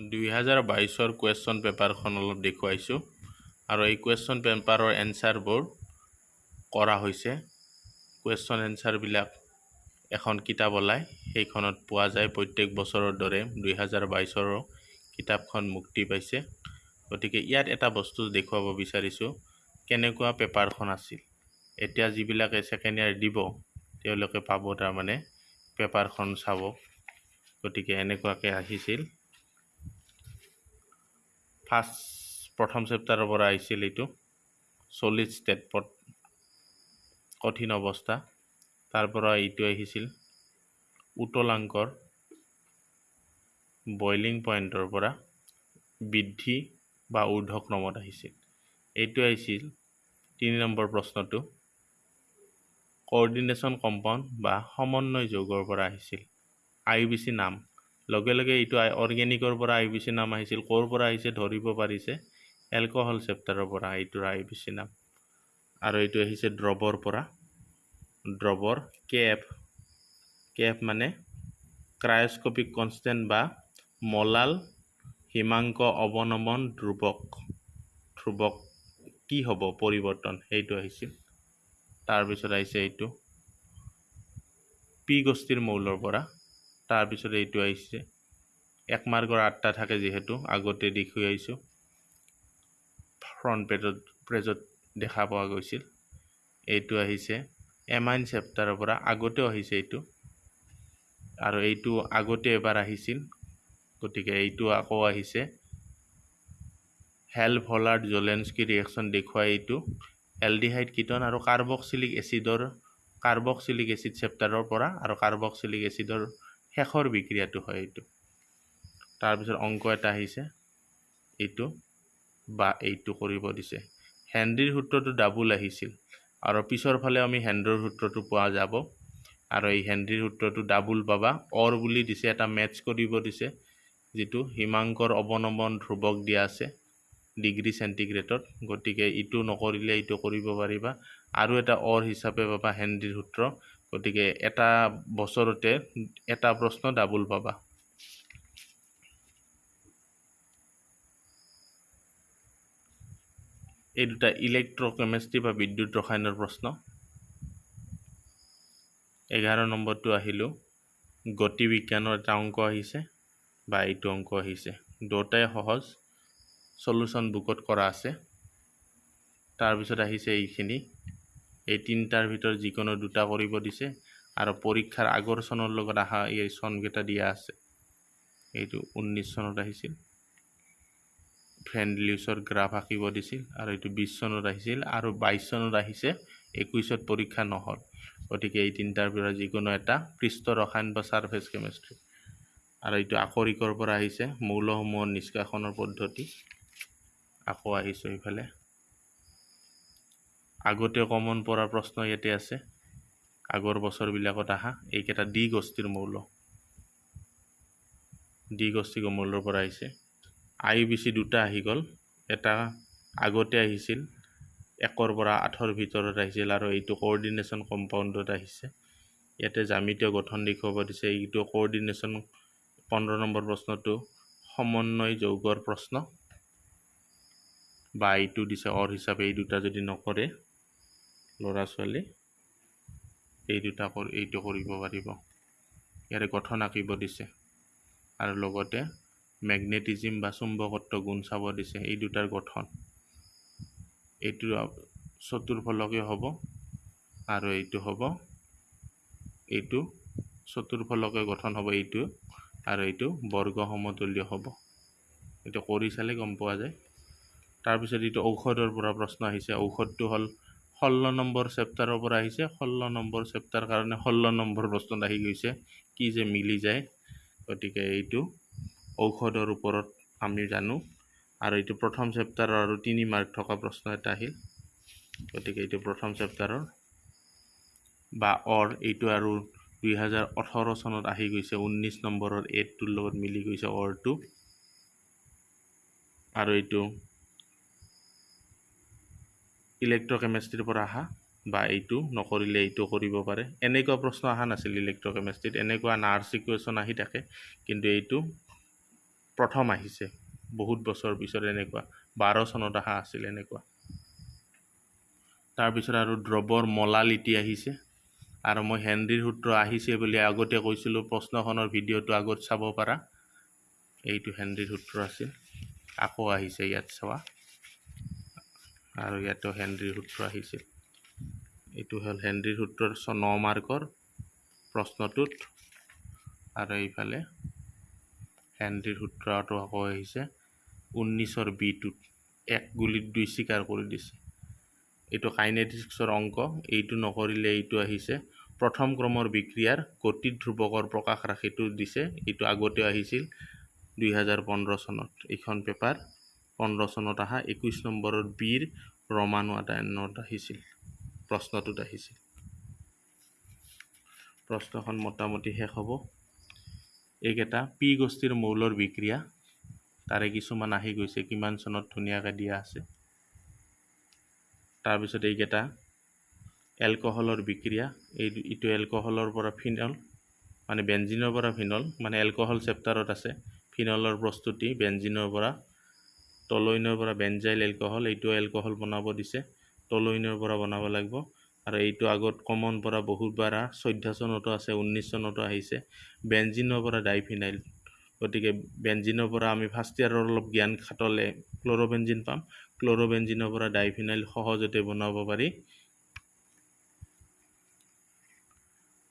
দুই হাজাৰ বাইছৰ কুৱেশ্যন পেপাৰখন অলপ দেখুৱাইছোঁ আৰু এই কুৱেশ্যন পেপাৰৰ এনচাৰবোৰ কৰা হৈছে। কুৱেশ্যন এনচাৰবিলাক এখন কিতাপ ওলায় সেইখনত পোৱা যায় প্ৰত্যেক বছৰৰ দৰে দুই হাজাৰ বাইছৰো কিতাপখন মুক্তি পাইছে। গতিকে ইয়াত এটা বস্তু দেখুৱাব বিচাৰিছোঁ কেনেকুৱা পেপাৰখন আছিল। এতিয়া যিবিলাকে ছেকেণ্ড ইয়াৰ দিব তেওঁলোকে পাব তাৰমানে পেপাৰখন চাব। গতিকে এনেকুৱাকৈ আহিছিল। ফাৰ্ষ্ট প্ৰথম চেপ্টাৰৰ পৰা আহিছিল এইটো। চল্লিছ ষ্টেটপট কঠিন অৱস্থা। তাৰ পৰা এইটো আহিছিল উতলাংকৰ বইলিং পইণ্টৰ পৰা বৃদ্ধি বা ঊৰ্ধক্ৰমত আহিছিল। এইটো আহিছিল তিনি নম্বৰ প্ৰশ্নটো। কৰ্ডিনেশ্যন কম্পাউণ্ড বা সমন্বয় যৌগৰ পৰা আহিছিল। আই বি চি নাম। লগে লগে এইটো অৰ্গেনিকৰ পৰা আই বি চি নাম আহিছিল। ক'ৰ পৰা আহিছে ধৰিব পাৰিছে? এলকহল চেপ্টাৰৰ পৰা এইটোৰ আই বি চি নাম। আৰু এইটো আহিছে দ্ৰৱৰ পৰা। এফ কে এফ মানে ক্ৰায়স্কপিক কনষ্টেণ্ট বা মলাল হিমাংক অৱনমন ধ্ৰুৱক। ধ্ৰুৱক কি হ'ব? পৰিৱৰ্তন সেইটো আহিছিল। তাৰপিছত আহিছে এইটো। পি গোষ্ঠীৰ মৌলৰ পৰা। তাৰপিছত এইটো আহিছে। এক মাৰ্কৰ আঠটা থাকে যিহেতু আগতে দেখুৱাই আহিছোঁ। ফ্ৰণ্ট পেজত পেজত দেখা পোৱা গৈছিল। এইটো আহিছে। এমাইন চেপ্টাৰৰ পৰা আগতেও আহিছে এইটো। আৰু এইটো আগতে এবাৰ আহিছিল। গতিকে এইটো আকৌ আহিছে। হেল ভলাৰ্ড জলেন্সকি ৰিয়েকশ্যন দেখুৱাই এইটো। এলডিহাইড কিটন আৰু কাৰ্বক্সিলিক এচিডৰ কাৰ্বক্সিলিক এচিড চেপ্টাৰৰ পৰা আৰু কাৰ্বক্সিলিক এচিডৰ শেষৰ বিক্ৰিয়াটো হয় এইটো। তাৰপিছত অংক এটা আহিছে। এইটো বা এইটো কৰিব দিছে। হেনৰিৰ সূত্ৰটো ডাবুল আহিছিল। আৰু পিছৰ ফালে আমি হেণ্ডৰ সূত্ৰটো পোৱা যাব। আৰু এই হেনৰিৰ সূত্ৰটো ডাবুল পাবা। অৰ বুলি দিছে এটা মেটচ কৰিব দিছে যিটো হিমাংকৰ অৱনমন ধ্ৰুৱক দিয়া আছে ডিগ্ৰী চেণ্টিগ্ৰেডত গতিকে ইটো নকৰিলে এইটো কৰিব পাৰিবা। আৰু এটা অৰ হিচাপে পাবা হেনৰিৰ সূত্ৰ। গতিকে এটা বছৰতে এটা প্ৰশ্ন ডাবুল পাবা। এই দুটা ইলেক্ট্ৰকেমেষ্ট্ৰি বা বিদ্যুৎ ৰসায়নৰ প্ৰশ্ন। এঘাৰ নম্বৰটো আহিলোঁ। গতি বিজ্ঞানৰ এটা অংক আহিছে বা এইটো অংক আহিছে। দুটাই সহজ চলুশ্যন বুকত কৰা আছে। তাৰপিছত আহিছে এইখিনি। এই তিনিটাৰ ভিতৰত যিকোনো দুটা কৰিব দিছে। আৰু পৰীক্ষাৰ আগৰ চনৰ লগত অহা এই চনকেইটা দিয়া আছে। এইটো ঊনৈছ চনত আহিছিল। ফ্ৰেণ্ডলিউছৰ গ্ৰাফ আঁকিব দিছিল আৰু এইটো বিছ চনত আহিছিল আৰু বাইছ চনত আহিছে একৈছত পৰীক্ষা নহ'ল। গতিকে এই তিনিটাৰ পৰা যিকোনো এটা পৃষ্ঠ ৰসায়ন বা ছাৰ্ফেচ কেমেষ্ট্ৰি আৰু এইটো আকৰিকৰ পৰা আহিছে মৌলসমূহৰ নিষ্কাশনৰ পদ্ধতি। আকৌ আহিছোঁ এইফালে। আগতে কমন পৰা প্ৰশ্ন ইয়াতে আছে। আগৰ বছৰবিলাকত অহা এইকেইটা ডি গোষ্ঠীৰ মৌল। ডি গোষ্ঠী মৌলৰ পৰা আহিছে। আই বি চি দুটা আহি গ'ল। এটা আগতে আহিছিল একৰ পৰা আঠৰ ভিতৰত আহিছিল আৰু এইটো কৰ্ডিনেশ্যন কম্পাউণ্ডত আহিছে। ইয়াতে জামিতীয় গঠন দেখুৱাব দিছে। এইটো কৰ্ডিনেশ্যন পোন্ধৰ নম্বৰ প্ৰশ্নটো সমন্বয় যৌগৰ প্ৰশ্ন। বা এইটো দিছে অৰ হিচাপে এই দুটা যদি নকৰে ল'ৰা ছোৱালী এই দুটা এইটো কৰিব পাৰিব। ইয়াৰে গঠন আঁকিব দিছে। আৰু লগতে মেগনেটিজিম বা চুম্বকত্ব গুণ চাব দিছে। এই দুটাৰ গঠন। এইটো চতুৰ্ফলকে হ'ব আৰু এইটো হ'ব এইটো চতুৰ্ফলকে গঠন হ'ব এইটো আৰু এইটো বৰ্গ সমতুল্য হ'ব। এইটো কৰি চালে গম পোৱা যায়। তাৰপিছত এইটো ঔষধৰ পৰা প্ৰশ্ন আহিছে। ঔষধটো হ'ল ষোল্ল নম্বৰ চেপ্টাৰৰ পৰা আহিছে। ষোল্ল নম্বৰ চেপ্টাৰ কাৰণে ষোল্ল নম্বৰ প্ৰশ্নত আহি গৈছে। কি যে মিলি যায় গতিকে এইটো ঔষধৰ ওপৰত আমি জানো। আৰু এইটো প্ৰথম চেপ্টাৰৰ আৰু তিনি মাৰ্ক থকা প্ৰশ্ন এটা আহিল। গতিকে এইটো প্ৰথম চেপ্টাৰৰ বা অৰ এইটো আৰু দুই হাজাৰ ওঠৰ চনত আহি গৈছে। ঊনৈছ নম্বৰৰ এইটোৰ লগত মিলি গৈছে অৰটো। আৰু এইটো ইলেক্ট্ৰকেমেষ্ট্ৰিৰ পৰা অহা বা এইটো নকৰিলে এইটো কৰিব পাৰে। এনেকুৱা প্ৰশ্ন অহা নাছিল ইলেক্ট্ৰকেমেষ্ট্ৰিত। এনেকুৱা নাৰ্ছ ইকুৱেশ্যন আহি থাকে কিন্তু এইটো প্ৰথম আহিছে। বহুত বছৰ পিছত এনেকুৱা বাৰ চনত অহা আছিল এনেকুৱা। তাৰপিছত আৰু দ্ৰৱৰ মলালিটি আহিছে। আৰু মই হেনৰিৰ সূত্ৰ আহিছে বুলি আগতে কৈছিলোঁ প্ৰশ্নখনৰ ভিডিঅ'টো আগত চাব পাৰা। এইটো হেনৰিৰ সূত্ৰ আছিল। আকৌ আহিছে ইয়াত চোৱা আৰু ইয়াতো হেনৰিৰ সূত্ৰ আহিছিল। এইটো হ'ল হেনৰিৰ সূত্ৰৰ ন মাৰ্কৰ প্ৰশ্নটোত। আৰু এইফালে হেনৰিৰ সূত্ৰটো আকৌ আহিছে ঊনৈছৰ বিটোত। এক গুলিত দুই স্বীকাৰ কৰি দিছে। এইটো কাইনেটিক্সৰ অংক এইটো নকৰিলে এইটো আহিছে। প্ৰথম ক্ৰমৰ বিক্ৰিয়াৰ গতিত ধ্ৰুৱকৰ প্ৰকাশ ৰাশিটো দিছে এইটো আগতেও আহিছিল দুই হাজাৰ পোন্ধৰ চনত। এইখন পেপাৰ পোন্ধৰ চনত অহা একৈছ নম্বৰৰ বিৰ ৰমানু আদায়নত আহিছিল। প্ৰশ্নটোত আহিছিল। প্ৰশ্নখন মোটামুটি শেষ হ'ব। এইকেইটা পি গোষ্ঠীৰ মৌলৰ বিক্ৰিয়া। তাৰে কিছুমান আহি গৈছে কিমান চনত ধুনীয়াকৈ দিয়া আছে। তাৰপিছত এইকেইটা এলকহলৰ বিক্ৰিয়া। এই এইটো এলকহলৰ পৰা ফিনল মানে বেঞ্জিনৰ পৰা ফিনল মানে এলকহল চেপ্টাৰত আছে। ফিনলৰ প্ৰস্তুতি বেঞ্জিনৰ পৰা টলৈনৰ পৰা বেঞ্জাইল এলকহল এইটো এলকহল বনাব দিছে। টলৈনৰ পৰা বনাব লাগিব। আৰু এইটো আগত কমন পৰা বহুতবাৰ চৈধ্য চনতো আছে ঊনৈছ চনতো আহিছে। বেঞ্জিনৰ পৰা ডাইফিনাইল। গতিকে বেঞ্জিনৰ পৰা আমি ফাৰ্ষ্ট ইয়াৰৰ অলপ জ্ঞান খাটলে ক্ল'ৰবেঞ্জিন পাম। ক্ল'ৰবেঞ্জিনৰ পৰা ডাইফিনাইল সহজতে বনাব পাৰি।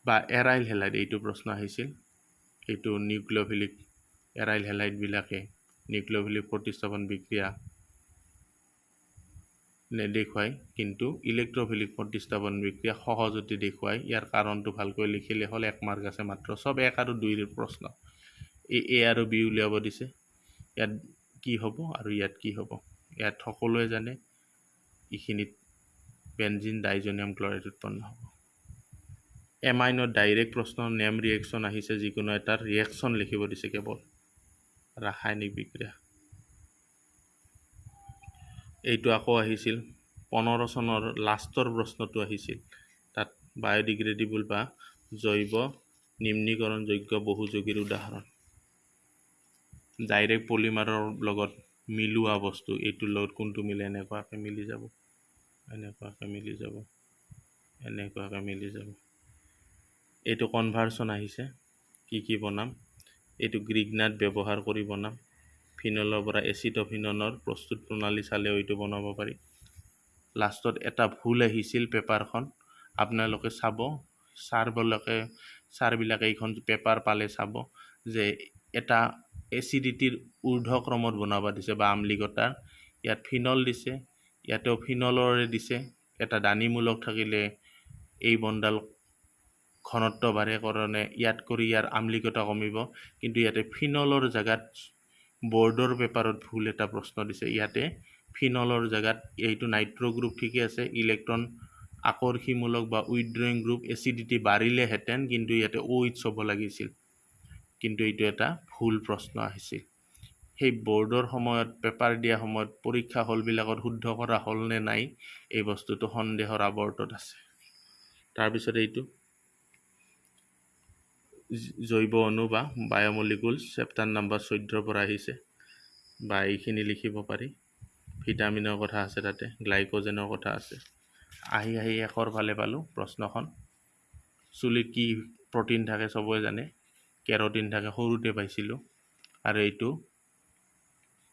বা এৰাইল হেলাইড এইটো প্ৰশ্ন আহিছিল। এইটো নিউক্লিঅফিলিক এৰাইল হেলাইডবিলাকে নিউক্লিঅফিলিক প্ৰতিস্থাপন বিক্ৰিয়া নেদেখুৱাই কিন্তু ইলেক্ট্ৰফিলিক প্ৰতিস্থাপন বিক্ৰিয়া সহজতে দেখুৱাই। ইয়াৰ কাৰণটো ভালকৈ লিখিলে হ'ল এক মাৰ্ক আছে মাত্ৰ। চব এক আৰু দুইৰ প্ৰশ্ন। এই এ আৰু বি উলিয়াব দিছে। ইয়াত কি হ'ব আৰু ইয়াত কি হ'ব? ইয়াত সকলোৱে জানে এইখিনিত বেঞ্জিন ডাইজনিয়াম ক্লৰাইড উৎপন্ন হ'ব। এমাইনত ডাইৰেক্ট প্ৰশ্ন নেম ৰিয়েকশ্যন আহিছে যিকোনো এটাৰ ৰিয়েকশ্যন লিখিব দিছে কেৱল। ৰাসায়নিক বিক্ৰিয়া। এইটো আকৌ আহিছিল পোন্ধৰ চনৰ লাষ্টৰ প্ৰশ্নটো আহিছিল। তাত বায়'ডিগ্ৰেডিবল বা জৈৱ নিম্নীকৰণযোগ্য বহুযোগীৰ উদাহৰণ। ডাইৰেক্ট পলিমাৰৰ লগত মিলোৱা বস্তু এইটোৰ লগত কোনটো মিলে এনেকুৱাকৈ মিলি যাব। এনেকুৱাকৈ মিলি যাব। এনেকুৱাকৈ মিলি যাব। এইটো কনভাৰ্চন আহিছে কি কি বনাম? এইটো গ্ৰিগনাট ব্যৱহাৰ কৰি বনাম। ফিনলৰ পৰা এচিটফিননৰ প্ৰস্তুত প্ৰণালী চালেও এইটো বনাব পাৰি। লাষ্টত এটা ভুল আহিছিল পেপাৰখন। আপোনালোকে চাব ছাৰবিলাকে ছাৰবিলাকে এইখন পেপাৰ পালে চাব যে এটা এচিডিটিৰ ঊৰ্ধক্ৰমত বনাব দিছে বা আমলিকতাৰ ইয়াত ফিনল দিছে ইয়াতেও ফিনলৰে দিছে। এটা দানিমূলক থাকিলে এই বনডাল ঘনত্ব বাঢ়ে কাৰণে ইয়াত কৰি ইয়াৰ আমলিকতা কমিব। কিন্তু ইয়াতে ফিনলৰ জেগাত বৰ্ডৰ পেপাৰত ভুল এটা প্ৰশ্ন দিছে। ইয়াতে ফিনলৰ জেগাত এইটো নাইট্ৰ গ্ৰুপ ঠিকে আছে ইলেক্ট্ৰন আকৰ্ষীমূলক বা উইড্ৰয়িং গ্ৰুপ এচিডিটি বাঢ়িলেহেঁতেন কিন্তু ইয়াতে অ' ইটছ হ'ব লাগিছিল। কিন্তু এইটো এটা ভুল প্ৰশ্ন আহিছিল। সেই বৰ্ডৰ সময়ত পেপাৰ দিয়া সময়ত পৰীক্ষা হলবিলাকত শুদ্ধ কৰা হ'লনে নাই এই বস্তুটো সন্দেহৰ আৱৰ্তত আছে। তাৰপিছত এইটো জৈৱ অণু বা বায়'মলিকুলছ চেপ্টাৰ নাম্বাৰ চৈধ্যৰ পৰা আহিছে। বা এইখিনি লিখিব পাৰি। ভিটামিনৰ কথা আছে তাতে গ্লাইক'জেনৰ কথা আছে। আহি আহি এশৰ ফালে পালোঁ প্ৰশ্নখন। চুলিত কি প্ৰটিন থাকে চবৰে জানে। কেৰটিন থাকে সৰুতে পাইছিলোঁ। আৰু এইটো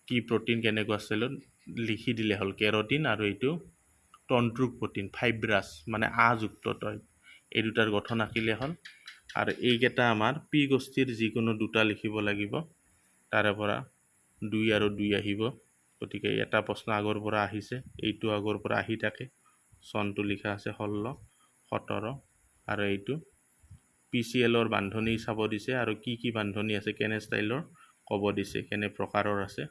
কি প্ৰটিন কেনেকুৱা ষ্টাইলত লিখি দিলে হ'ল। কেৰটিন আৰু এইটো তন্ত্ৰুক প্ৰটিন ফাইব্ৰাছ মানে আযুক্ত তই। এই দুটাৰ গঠন আঁকিলে হ'ল। আৰু এইকেইটা আমাৰ পি গোষ্ঠীৰ যিকোনো দুটা লিখিব লাগিব তাৰে পৰা দুই আৰু দুই আহিব। গতিকে এটা প্ৰশ্ন আগৰ পৰা আহিছে এইটো আগৰ পৰা আহি থাকে। চনটো লিখা আছে ষোল্ল সোতৰ আৰু এইটো। পি চি এলৰ বান্ধনি চাব দিছে আৰু কি কি বান্ধনি আছে কেনে ষ্টাইলৰ ক'ব দিছে কেনে প্ৰকাৰৰ আছে।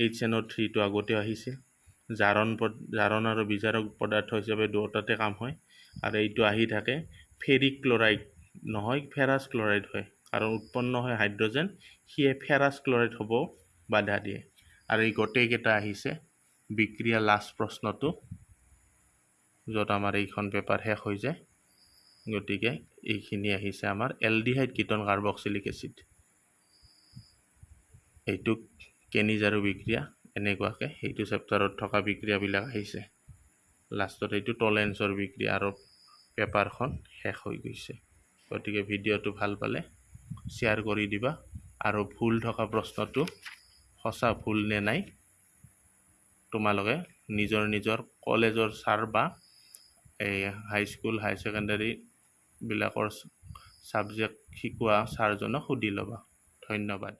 এইচ এন অ' থ্ৰীটো আগতে আহিছিল জাৰণ জাৰণ আৰু বিজাৰক পদাৰ্থ হিচাপে দুয়োটাতে কাম হয়। আৰু এইটো আহি থাকে ফেৰিক ক্লৰাইড নহয় ফেৰাছ ক্লৰাইড হয়। কাৰণ উৎপন্ন হয় হাইড্ৰজেন সিয়ে ফেৰাছ ক্লৰাইড হ'ব বাধা দিয়ে। আৰু এই গোটেইকেইটা আহিছে বিক্ৰিয়া লাষ্ট প্ৰশ্নটো য'ত আমাৰ এইখন পেপাৰ শেষ হৈ যায়। গতিকে এইখিনি আহিছে আমাৰ এলডিহাইড কিটন কাৰ্বক্সিলিক এচিড। এইটোক কেনিজ আৰু বিক্ৰিয়া এনেকুৱাকৈ সেইটো চেপ্টাৰত থকা বিক্ৰিয়াবিলাক আহিছে। লাষ্টত এইটো টলেন্সৰ বিক্ৰিয়া আৰু পেপাৰখন শেষ হৈ গৈছে। গতিকে ভিডিঅ'টো ভাল পালে শ্বেয়াৰ কৰি দিবা। আৰু ভুল থকা প্ৰশ্নটো সঁচা ভুল নে নাই তোমালোকে নিজৰ নিজৰ কলেজৰ ছাৰ বা এই হাইস্কুল হাই ছেকেণ্ডাৰীবিলাকৰ ছাবজেক্ট শিকোৱা ছাৰজনক সুধি ল'বা। ধন্যবাদ।